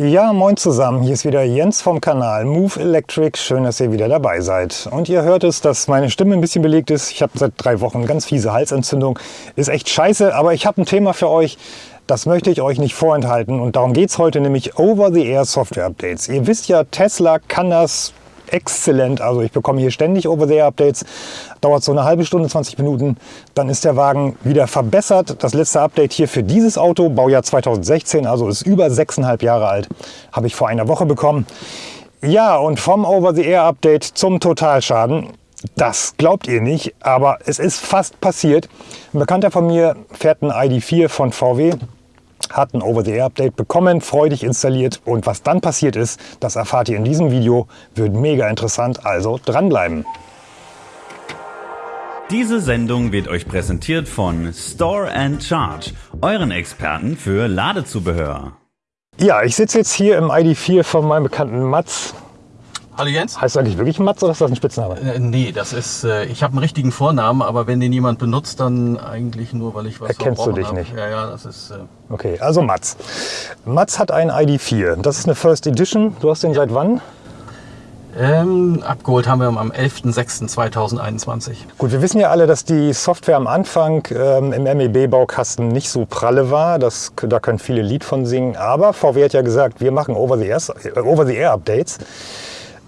Ja, moin zusammen. Hier ist wieder Jens vom Kanal Move Electric. Schön, dass ihr wieder dabei seid. Und ihr hört es, dass meine Stimme ein bisschen belegt ist. Ich habe seit drei Wochen ganz fiese Halsentzündung. Ist echt scheiße, aber ich habe ein Thema für euch. Das möchte ich euch nicht vorenthalten und darum geht es heute nämlich Over-the-Air Software Updates. Ihr wisst ja, Tesla kann das exzellent. Also ich bekomme hier ständig Over-the-Air-Updates. Dauert so eine halbe Stunde, 20 Minuten. Dann ist der Wagen wieder verbessert. Das letzte Update hier für dieses Auto, Baujahr 2016, also ist über sechseinhalb Jahre alt, habe ich vor einer Woche bekommen. Ja, und vom Over-the-Air-Update zum Totalschaden. Das glaubt ihr nicht, aber es ist fast passiert. Ein Bekannter von mir fährt ein ID4 von VW hat ein Over-the-Air-Update bekommen, freudig installiert und was dann passiert ist, das erfahrt ihr in diesem Video. Wird mega interessant, also dranbleiben. Diese Sendung wird euch präsentiert von Store and Charge, euren Experten für Ladezubehör. Ja, ich sitze jetzt hier im ID4 von meinem bekannten Mats. Hallo Jens. Heißt du eigentlich wirklich Mats oder ist das ein Spitzname? Äh, nee, das ist, äh, ich habe einen richtigen Vornamen, aber wenn den jemand benutzt, dann eigentlich nur, weil ich was Erkennst du dich hab. nicht? Ja, ja, das ist... Äh, Okay, also Mats. Mats hat einen ID4. Das ist eine First Edition. Du hast den seit wann? ähm, abgeholt haben wir am 11.06.2021. Gut, wir wissen ja alle, dass die Software am Anfang ähm, im MEB-Baukasten nicht so pralle war. Das, da können viele Lied von singen. Aber VW hat ja gesagt, wir machen Over-the-Air-Updates. Over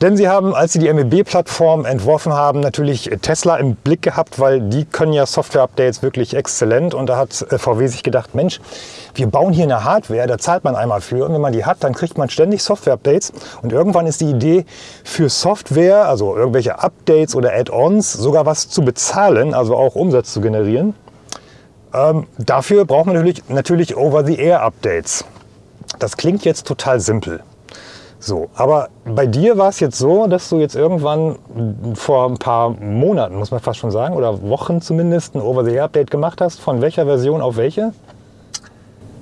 denn sie haben, als sie die MEB-Plattform entworfen haben, natürlich Tesla im Blick gehabt, weil die können ja Software-Updates wirklich exzellent. Und da hat äh, VW sich gedacht, Mensch, wir bauen hier eine Hardware, da zahlt man einmal für. Und wenn man die hat, dann kriegt man ständig Software-Updates. Und irgendwann ist die Idee, für Software, also irgendwelche Updates oder Add-ons, sogar was zu bezahlen, also auch Umsatz zu generieren. Ähm, dafür braucht man natürlich, natürlich Over-the-Air-Updates. Das klingt jetzt total simpel. So, aber bei dir war es jetzt so, dass du jetzt irgendwann vor ein paar Monaten, muss man fast schon sagen, oder Wochen zumindest, ein Over-the-Air-Update gemacht hast. Von welcher Version auf welche?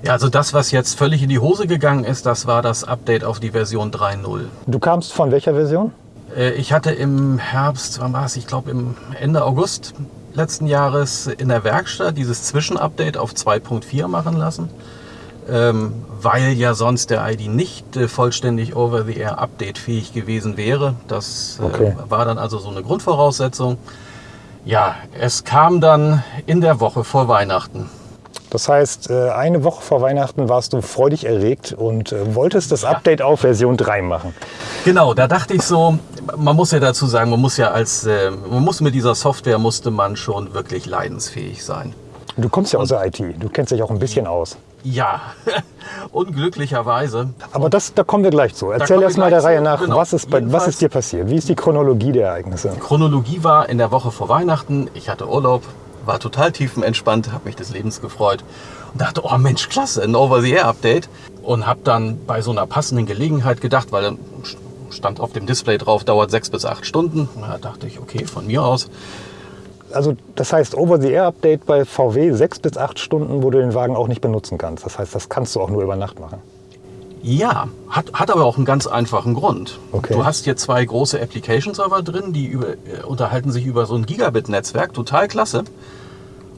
Ja, also das, was jetzt völlig in die Hose gegangen ist, das war das Update auf die Version 3.0. Du kamst von welcher Version? Äh, Ich hatte im Herbst, wann war es? Ich glaube im Ende August letzten Jahres in der Werkstatt dieses Zwischenupdate auf 2.4 machen lassen, ähm, weil ja sonst der ID nicht äh, vollständig Over-the-Air Update-fähig gewesen wäre. Das äh, Okay. war dann also so eine Grundvoraussetzung. Ja, es kam dann in der Woche vor Weihnachten. Das heißt, äh, eine Woche vor Weihnachten warst du freudig erregt und äh, wolltest das Update auf Version 3 machen. Genau, da dachte ich so, man muss ja dazu sagen, man muss ja als, man muss mit dieser Software musste man schon wirklich leidensfähig sein. Du kommst ja aus der IT, du kennst dich auch ein bisschen aus. Ja, unglücklicherweise. Aber das, da kommen wir gleich zu. Erzähl wir erst mal der Reihe zu, nach, genau. was, ist bei, was ist dir passiert? Wie ist die Chronologie der Ereignisse? Chronologie war in der Woche vor Weihnachten. Ich hatte Urlaub, war total tiefenentspannt, habe mich des Lebens gefreut und dachte, oh Mensch, klasse, ein Over-the-Air-Update. Und habe dann bei so einer passenden Gelegenheit gedacht, weil dann stand auf dem Display drauf, dauert sechs bis acht Stunden. Da dachte ich, okay, von mir aus. Also das heißt Over-the-Air-Update bei VW sechs bis acht Stunden, wo du den Wagen auch nicht benutzen kannst. Das heißt, das kannst du auch nur über Nacht machen. Ja, hat, hat aber auch einen ganz einfachen Grund. Okay. Du hast hier zwei große Application-Server drin, die über, äh, unterhalten sich über so ein Gigabit-Netzwerk, total klasse.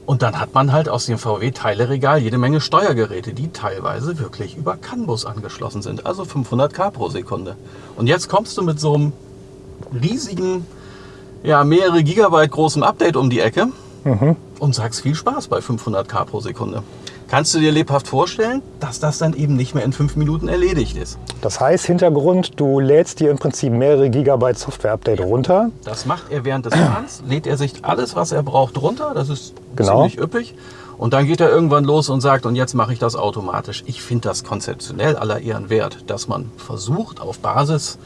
Und dann hat man halt aus dem VW-Teileregal jede Menge Steuergeräte, die teilweise wirklich über CAN-Bus angeschlossen sind, also 500 K pro Sekunde. Und jetzt kommst du mit so einem riesigen, ja, mehrere Gigabyte großen Update um die Ecke und sagst viel Spaß bei 500 K pro Sekunde. Kannst du dir lebhaft vorstellen, dass das dann eben nicht mehr in fünf Minuten erledigt ist? Das heißt, Hintergrund, du lädst dir im Prinzip mehrere Gigabyte Software-Update runter. Das macht er während des Fahrens, lädt er sich alles, was er braucht, runter. Das ist Genau. ziemlich üppig. Und dann geht er irgendwann los und sagt, und jetzt mache ich das automatisch. Ich finde das konzeptionell aller Ehren wert, dass man versucht, auf Basis,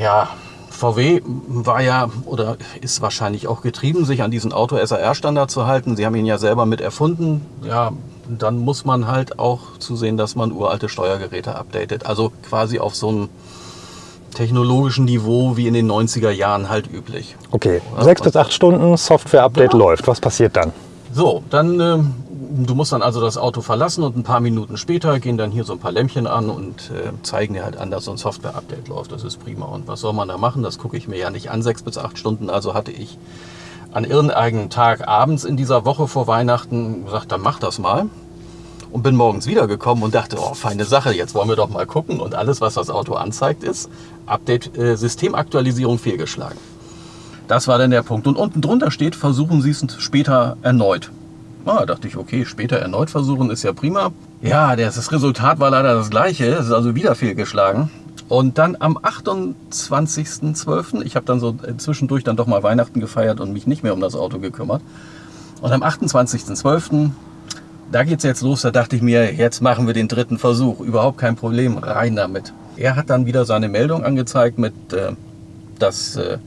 ja, VW war ja oder ist wahrscheinlich auch getrieben, sich an diesen Auto-SAR-Standard zu halten. Sie haben ihn ja selber mit erfunden. Ja, dann muss man halt auch zusehen, dass man uralte Steuergeräte updatet. Also quasi auf so einem technologischen Niveau wie in den 90er Jahren halt üblich. Okay, sechs bis acht Stunden Software-Update Genau. läuft. Was passiert dann? So, dann, ähm, du musst dann also das Auto verlassen und ein paar Minuten später gehen dann hier so ein paar Lämpchen an und äh, zeigen dir halt an, dass so ein Software-Update läuft. Das ist prima. Und was soll man da machen? Das gucke ich mir ja nicht an, sechs bis acht Stunden. Also hatte ich an irgendeinem Tag abends in dieser Woche vor Weihnachten gesagt, dann mach das mal. Und bin morgens wiedergekommen und dachte, oh, feine Sache, jetzt wollen wir doch mal gucken. Und alles, was das Auto anzeigt, ist Update, äh, Systemaktualisierung fehlgeschlagen. Das war dann der Punkt. Und unten drunter steht, versuchen Sie es später erneut. Ah, dachte ich, okay, später erneut versuchen ist ja prima. Ja, das Resultat war leider das gleiche. Es ist also wieder fehlgeschlagen. Und dann am 28.12., ich habe dann so zwischendurch dann doch mal Weihnachten gefeiert und mich nicht mehr um das Auto gekümmert. Und am 28.12., da geht es jetzt los, da dachte ich mir, jetzt machen wir den dritten Versuch. Überhaupt kein Problem, rein damit. Er hat dann wieder seine Meldung angezeigt mit, äh, dass äh,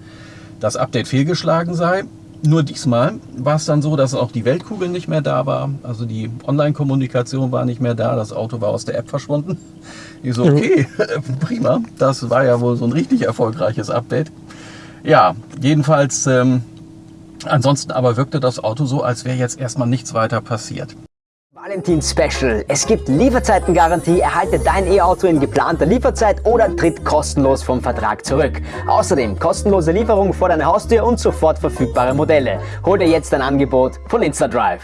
das Update fehlgeschlagen sei. Nur diesmal war es dann so, dass auch die Weltkugel nicht mehr da war. Also die Online-Kommunikation war nicht mehr da. Das Auto war aus der App verschwunden. Ich so, okay, prima. Das war ja wohl so ein richtig erfolgreiches Update. Ja, jedenfalls, ähm, ansonsten aber wirkte das Auto so, als wäre jetzt erstmal nichts weiter passiert. Valentin Special. Es gibt Lieferzeitengarantie, erhalte dein E-Auto in geplanter Lieferzeit oder tritt kostenlos vom Vertrag zurück. Außerdem kostenlose Lieferung vor deiner Haustür und sofort verfügbare Modelle. Hol dir jetzt ein Angebot von InstaDrive.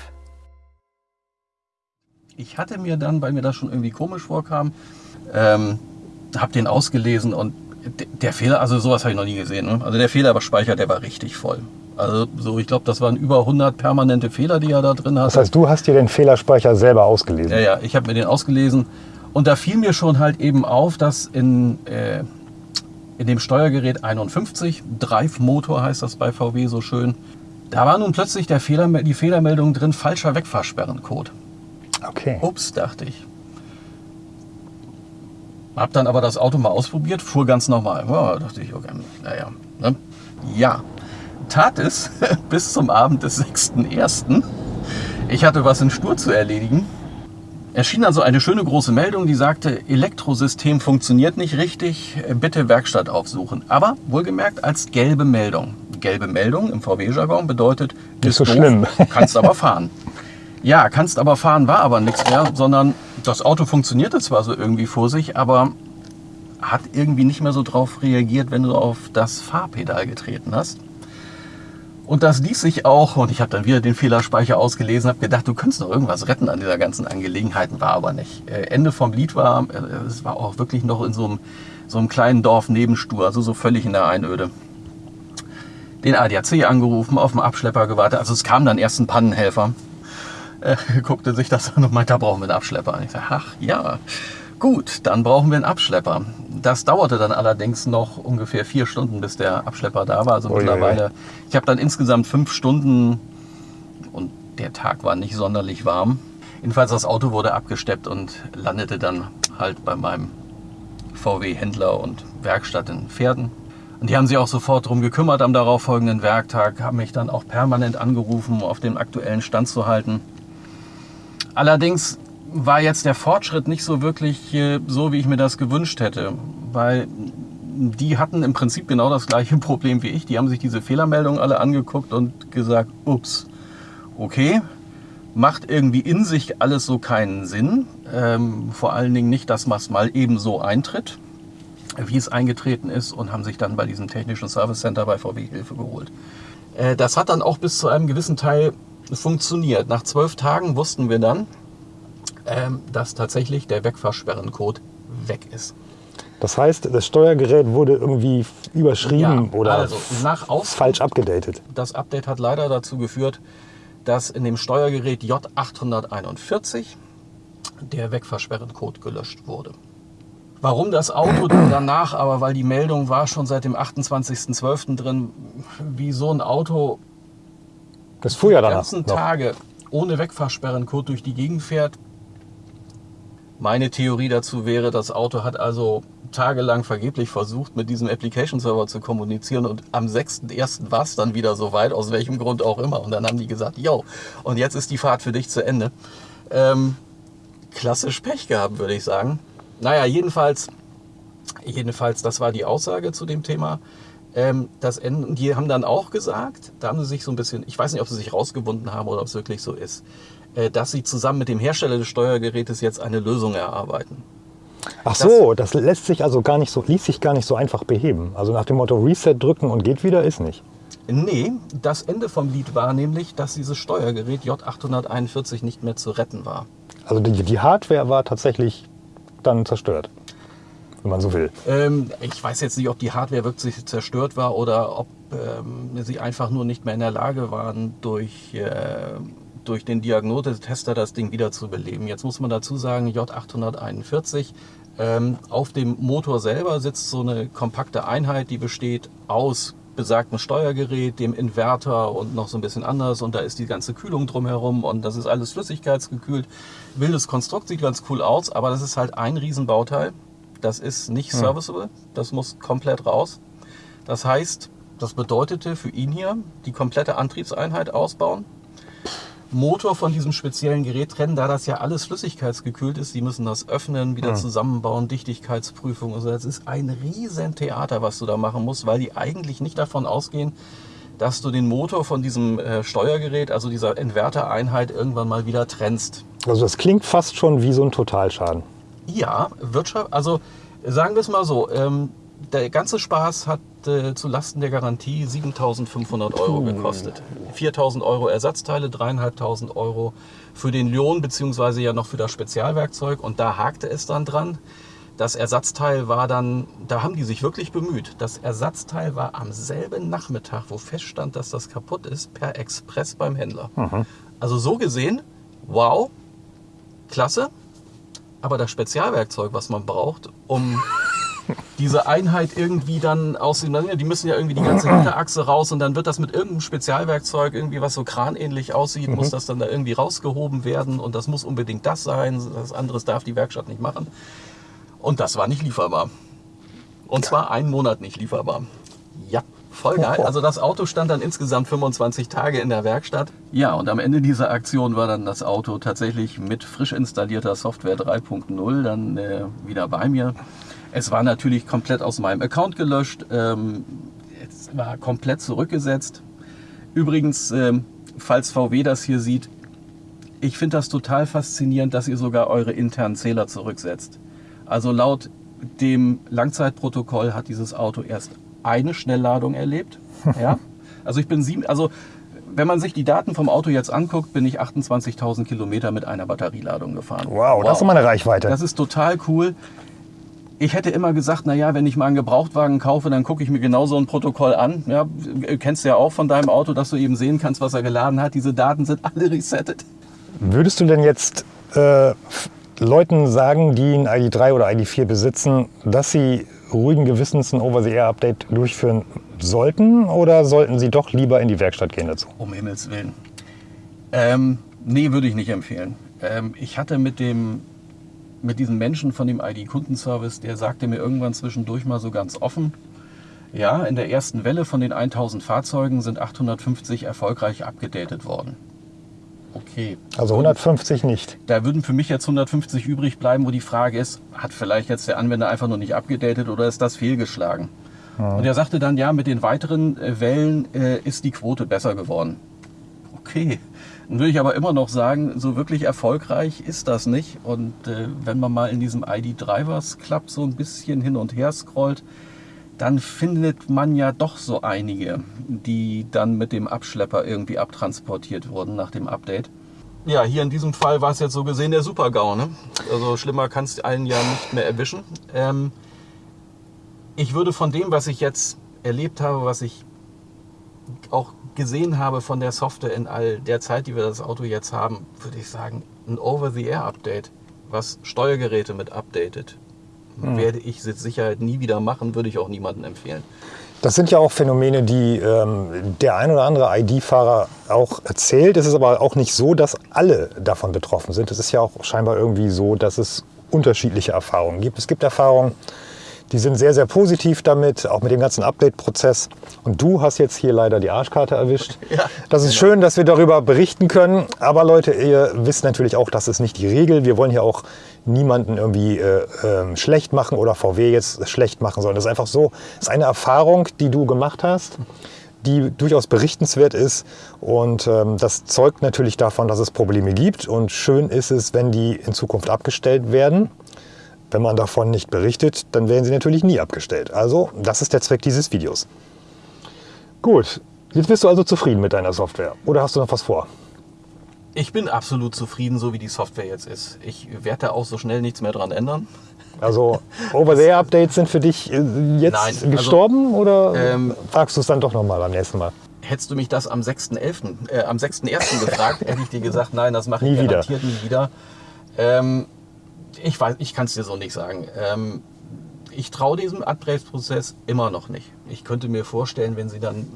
Ich hatte mir dann, weil mir das schon irgendwie komisch vorkam, ähm, habe den ausgelesen und der Fehler, also sowas habe ich noch nie gesehen. Ne? Also der Fehlerspeicher, der war richtig voll. Also so, ich glaube, das waren über 100 permanente Fehler, die er da drin hat. Das heißt, du hast dir den Fehlerspeicher selber ausgelesen? Ja, ja, ich habe mir den ausgelesen. Und da fiel mir schon halt eben auf, dass in, äh, in dem Steuergerät 51, Drive Motor heißt das bei VW so schön, da war nun plötzlich der Fehler, die Fehlermeldung drin, falscher Wegfahrsperrencode. Okay. Ups, dachte ich. Hab dann aber das Auto mal ausprobiert, fuhr ganz normal. Ja, dachte ich, okay, naja. Ne? Ja, tat es bis zum Abend des 6.1. Ich hatte was in Stur zu erledigen. Erschien also eine schöne große Meldung, die sagte, Elektrosystem funktioniert nicht richtig, bitte Werkstatt aufsuchen. Aber wohlgemerkt als gelbe Meldung. Gelbe Meldung im VW-Jargon bedeutet, ist so doof, schlimm. kannst aber fahren. Ja, kannst aber fahren war aber nichts mehr, sondern das Auto funktionierte zwar so irgendwie vor sich, aber hat irgendwie nicht mehr so drauf reagiert, wenn du auf das Fahrpedal getreten hast. Und das ließ sich auch, und ich habe dann wieder den Fehlerspeicher ausgelesen, habe gedacht, du könntest noch irgendwas retten an dieser ganzen Angelegenheit, war aber nicht. Äh, Ende vom Lied war, äh, es war auch wirklich noch in so einem, so einem kleinen Dorf Nebenstur, also so völlig in der Einöde. Den ADAC angerufen, auf dem Abschlepper gewartet, also es kam dann erst ein Pannenhelfer, äh, guckte sich das an und meinte, da brauchen wir einen Abschlepper. Und ich sage, ach ja, gut, dann brauchen wir einen Abschlepper. Das dauerte dann allerdings noch ungefähr vier Stunden, bis der Abschlepper da war. Also oh mittlerweile, ich habe dann insgesamt fünf Stunden und der Tag war nicht sonderlich warm. Jedenfalls das Auto wurde abgesteppt und landete dann halt bei meinem VW-Händler und Werkstatt in Pferden. Und die haben sich auch sofort darum gekümmert am darauffolgenden Werktag, haben mich dann auch permanent angerufen, um auf dem aktuellen Stand zu halten. Allerdings war jetzt der Fortschritt nicht so wirklich äh, so, wie ich mir das gewünscht hätte, weil die hatten im Prinzip genau das gleiche Problem wie ich. Die haben sich diese Fehlermeldungen alle angeguckt und gesagt, ups, okay, macht irgendwie in sich alles so keinen Sinn. Ähm, vor allen Dingen nicht, dass was mal eben so eintritt, wie es eingetreten ist und haben sich dann bei diesem technischen Service Center bei VW Hilfe geholt. Äh, das hat dann auch bis zu einem gewissen Teil funktioniert. Nach zwölf Tagen wussten wir dann, ähm, dass tatsächlich der Wegfahrsperrencode weg ist. Das heißt, das Steuergerät wurde irgendwie überschrieben ja, oder also nach falsch abgedatet. Das Update hat leider dazu geführt, dass in dem Steuergerät J841 der Wegfahrsperrencode gelöscht wurde. Warum das Auto danach, aber weil die Meldung war schon seit dem 28.12. drin, wie so ein Auto das fuhr ja die ganzen. Tage ohne Wegfahrsperrencode durch die Gegend fährt. Meine Theorie dazu wäre, das Auto hat also tagelang vergeblich versucht, mit diesem Application Server zu kommunizieren und am 6.1. war es dann wieder so weit, aus welchem Grund auch immer. Und dann haben die gesagt, yo, und jetzt ist die Fahrt für dich zu Ende. Ähm, klassisch Pech gehabt, würde ich sagen. Naja, jedenfalls, jedenfalls, das war die Aussage zu dem Thema. Ähm, das Ende, die haben dann auch gesagt, da haben sie sich so ein bisschen, ich weiß nicht, ob sie sich rausgewunden haben oder ob es wirklich so ist, äh, dass sie zusammen mit dem Hersteller des Steuergerätes jetzt eine Lösung erarbeiten. Ach so, das, das lässt sich also gar nicht so, ließ sich gar nicht so einfach beheben. Also nach dem Motto Reset drücken und geht wieder, ist nicht. Nee, das Ende vom Lied war nämlich, dass dieses Steuergerät J841 nicht mehr zu retten war. Also die, die Hardware war tatsächlich dann zerstört, wenn man so will. Ähm, ich weiß jetzt nicht, ob die Hardware wirklich zerstört war oder ob ähm, sie einfach nur nicht mehr in der Lage waren, durch, äh, durch den Diagnosetester das Ding wieder zu beleben. Jetzt muss man dazu sagen, J841, ähm, auf dem Motor selber sitzt so eine kompakte Einheit, die besteht aus besagten Steuergerät, dem Inverter und noch so ein bisschen anders und da ist die ganze Kühlung drumherum und das ist alles flüssigkeitsgekühlt. Wildes Konstrukt, sieht ganz cool aus, aber das ist halt ein Riesenbauteil. Das ist nicht serviceable, das muss komplett raus. Das heißt, das bedeutete für ihn hier die komplette Antriebseinheit ausbauen, Motor von diesem speziellen Gerät trennen, da das ja alles flüssigkeitsgekühlt ist. Die müssen das öffnen, wieder zusammenbauen, Dichtigkeitsprüfung und so. Das ist ein riesen Theater, was du da machen musst, weil die eigentlich nicht davon ausgehen, dass du den Motor von diesem äh, Steuergerät, also dieser Invertereinheit, irgendwann mal wieder trennst. Also das klingt fast schon wie so ein Totalschaden. Ja, Wirtschaft, also sagen wir es mal so, ähm, der ganze Spaß hat äh, zu Lasten der Garantie 7.500 Euro gekostet. 4.000 Euro Ersatzteile, 3.500 Euro für den Lohn beziehungsweise ja noch für das Spezialwerkzeug und da hakte es dann dran. Das Ersatzteil war dann, da haben die sich wirklich bemüht. Das Ersatzteil war am selben Nachmittag, wo feststand, dass das kaputt ist, per Express beim Händler. Also so gesehen, wow, klasse. Aber das Spezialwerkzeug, was man braucht, um diese Einheit irgendwie dann aus dem, die müssen ja irgendwie die ganze Hinterachse raus und dann wird das mit irgendeinem Spezialwerkzeug irgendwie, was so kranähnlich aussieht, muss das dann da irgendwie rausgehoben werden und das muss unbedingt das sein, das anderes darf die Werkstatt nicht machen. Und das war nicht lieferbar. Und zwar einen Monat nicht lieferbar. Ja, voll geil. Also das Auto stand dann insgesamt 25 Tage in der Werkstatt. Ja, und am Ende dieser Aktion war dann das Auto tatsächlich mit frisch installierter Software 3.0 dann äh, wieder bei mir. Es war natürlich komplett aus meinem Account gelöscht. Ähm, es war komplett zurückgesetzt. Übrigens, ähm, falls VW das hier sieht, ich finde das total faszinierend, dass ihr sogar eure internen Zähler zurücksetzt. Also laut dem Langzeitprotokoll hat dieses Auto erst eine Schnellladung erlebt. Ja? Also ich bin sieben, also wenn man sich die Daten vom Auto jetzt anguckt, bin ich 28.000 Kilometer mit einer Batterieladung gefahren. Wow, das ist mal eine Reichweite. Das ist total cool. Ich hätte immer gesagt, naja, wenn ich mal einen Gebrauchtwagen kaufe, dann gucke ich mir genau so ein Protokoll an. Ja, kennst du ja auch von deinem Auto, dass du eben sehen kannst, was er geladen hat. Diese Daten sind alle resettet. Würdest du denn jetzt äh, Leuten sagen, die ein ID3 oder ID4 besitzen, dass sie ruhigen Gewissens ein Over-the-Air-Update durchführen sollten oder sollten sie doch lieber in die Werkstatt gehen dazu? Um Himmels Willen. Ähm, nee, würde ich nicht empfehlen. Ähm, ich hatte mit dem mit diesem Menschen von dem ID-Kundenservice, der sagte mir irgendwann zwischendurch mal so ganz offen, ja, in der ersten Welle von den 1000 Fahrzeugen sind 850 erfolgreich abgedatet worden. Okay. Also 150 nicht. Da würden für mich jetzt 150 übrig bleiben, wo die Frage ist, hat vielleicht jetzt der Anwender einfach nur nicht abgedatet oder ist das fehlgeschlagen? Und er sagte dann, ja, mit den weiteren äh, Wellen äh, ist die Quote besser geworden. Okay. Dann würde ich aber immer noch sagen, so wirklich erfolgreich ist das nicht. Und äh, wenn man mal in diesem ID Drivers Club so ein bisschen hin und her scrollt, dann findet man ja doch so einige, die dann mit dem Abschlepper irgendwie abtransportiert wurden nach dem Update. Ja, hier in diesem Fall war es jetzt so gesehen der Super-GAU. Ne? Also schlimmer kannst du einen ja nicht mehr erwischen. Ähm, ich würde von dem, was ich jetzt erlebt habe, was ich auch gesehen habe von der Software in all der Zeit, die wir das Auto jetzt haben, würde ich sagen, ein Over-the-Air-Update, was Steuergeräte mit updatet, werde ich mit Sicherheit nie wieder machen, würde ich auch niemandem empfehlen. Das sind ja auch Phänomene, die ähm, der ein oder andere ID-Fahrer auch erzählt. Es ist aber auch nicht so, dass alle davon betroffen sind. Es ist ja auch scheinbar irgendwie so, dass es unterschiedliche Erfahrungen gibt. Es gibt Erfahrungen, die sind sehr, sehr positiv damit, auch mit dem ganzen Update-Prozess. Und du hast jetzt hier leider die Arschkarte erwischt. Ja, das ist schön, dass wir darüber berichten können. Aber Leute, ihr wisst natürlich auch, das ist nicht die Regel. Wir wollen hier auch niemanden irgendwie äh, ähm, schlecht machen oder VW jetzt schlecht machen, sondern das ist einfach so, das ist eine Erfahrung, die du gemacht hast, die durchaus berichtenswert ist. Und ähm, das zeugt natürlich davon, dass es Probleme gibt. Und schön ist es, wenn die in Zukunft abgestellt werden. Wenn man davon nicht berichtet, dann werden sie natürlich nie abgestellt. Also, das ist der Zweck dieses Videos. Gut, jetzt bist du also zufrieden mit deiner Software. Oder hast du noch was vor? Ich bin absolut zufrieden, so wie die Software jetzt ist. Ich werde da auch so schnell nichts mehr dran ändern. Also Over-the-Air-Updates sind für dich äh, jetzt Nein, also, gestorben oder ähm, fragst du es dann doch nochmal beim nächsten Mal? Hättest du mich das am 6.11., äh, am 6.1. gefragt, hätte ich dir gesagt, nein, das mache ich Nie wieder. garantiert nie wieder. Ähm, ich weiß, ich kann es dir so nicht sagen. Ähm, ich traue diesem Upgrade-Prozess immer noch nicht. Ich könnte mir vorstellen, wenn sie dann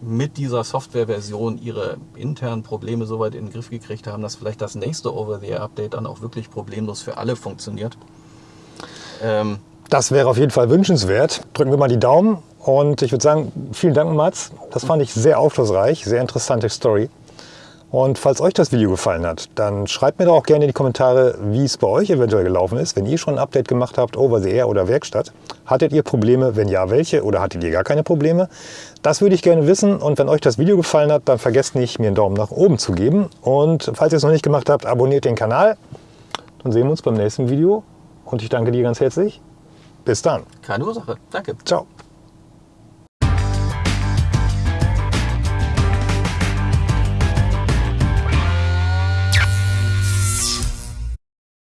mit dieser Softwareversion ihre internen Probleme so weit in den Griff gekriegt haben, dass vielleicht das nächste Over-the-Air-Update dann auch wirklich problemlos für alle funktioniert. Ähm, Das wäre auf jeden Fall wünschenswert. Drücken wir mal die Daumen und ich würde sagen, vielen Dank Mats. Das fand ich sehr aufschlussreich, sehr interessante Story. Und falls euch das Video gefallen hat, dann schreibt mir doch auch gerne in die Kommentare, wie es bei euch eventuell gelaufen ist, wenn ihr schon ein Update gemacht habt, Over the Air oder Werkstatt. Hattet ihr Probleme? Wenn ja, welche? Oder hattet ihr gar keine Probleme? Das würde ich gerne wissen. Und wenn euch das Video gefallen hat, dann vergesst nicht, mir einen Daumen nach oben zu geben. Und falls ihr es noch nicht gemacht habt, abonniert den Kanal. Dann sehen wir uns beim nächsten Video. Und ich danke dir ganz herzlich. Bis dann. keine Ursache. Danke. Ciao.